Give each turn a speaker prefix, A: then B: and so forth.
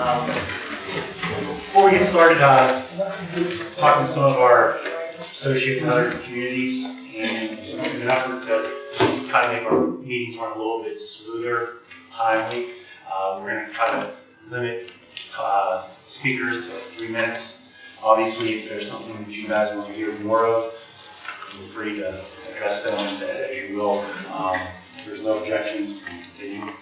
A: Um, Before we get started, uh, talking to some of our associates in other communities, and in an effort to try to make our meetings run a little bit smoother, timely, uh, we're gonna try to limit, uh, speakers to three minutes. Obviously, if there's something that you guys want to hear more of, feel free to address them as you will. Um, if there's no objections, we can continue.